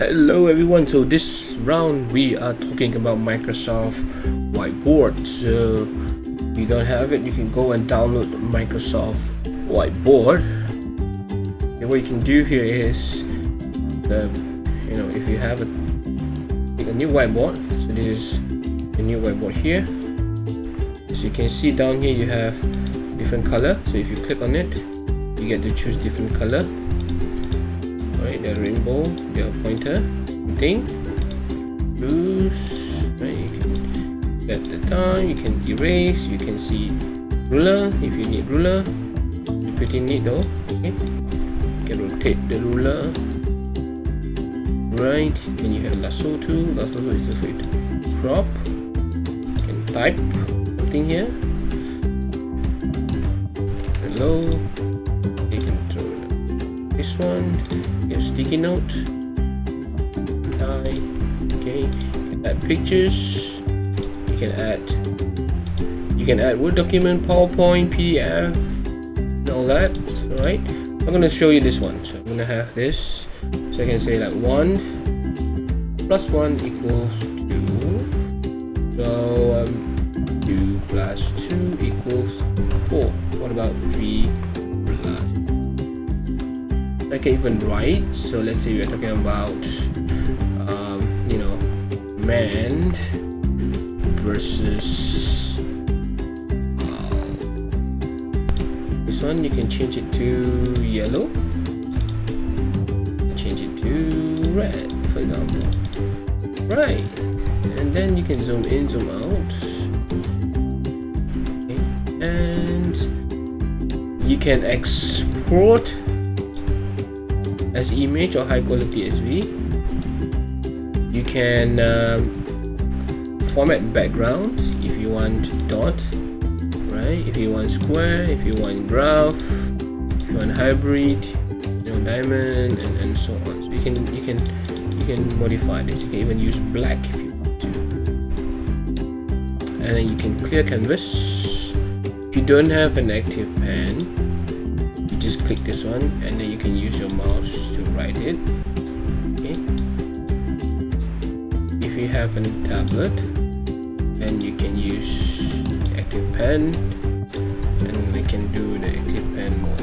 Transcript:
Hello everyone, so this round we are talking about Microsoft Whiteboard. So if you don't have it, you can go and download Microsoft Whiteboard. And what you can do here is, the, you know, if you have a, a new whiteboard, so this is the new whiteboard here. As you can see down here, you have different color. So if you click on it, you get to choose different color right? The rainbow the pointer thing. Loose right? You can set the time you can erase you can see ruler if you need ruler. Pretty neat though okay? You can rotate the ruler. Right and you have lasso tool lasso is just to crop you can type something here. Hello this one. Your sticky note. Okay you can add pictures. You can add you can add word document powerpoint pdf all that all right i'm going to show you this one. So i'm going to have this. So i can say like one plus one equals two. So um, two plus two equals four. What about three I can even write so let's say we're talking about um, you know man versus uh, this one you can change it to yellow. Change it to red for example. Right. And then you can zoom in zoom out. Okay. and you can export as image or high quality SV you can um, format background if you want dot right? If you want square if you want graph if you want hybrid you know diamond and, and so on. So you can you can you can modify this. You can even use black if you want to. And then you can clear canvas. If you don't have an active pen just click this one and then you can use your mouse to write it. Okay. If you have a tablet then you can use active pen and we can do the active pen mode